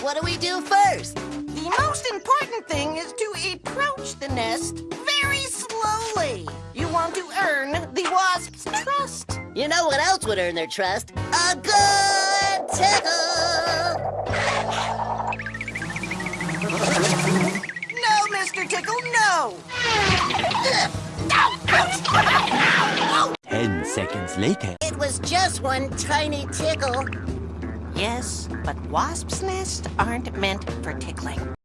What do we do first? The most important thing is to approach the nest very slowly. You want to earn the wasp's trust. You know what else would earn their trust? A good tickle! No, Mr. Tickle, no! Ten seconds later. It was just one tiny tickle. Yes, but wasps' nests aren't meant for tickling.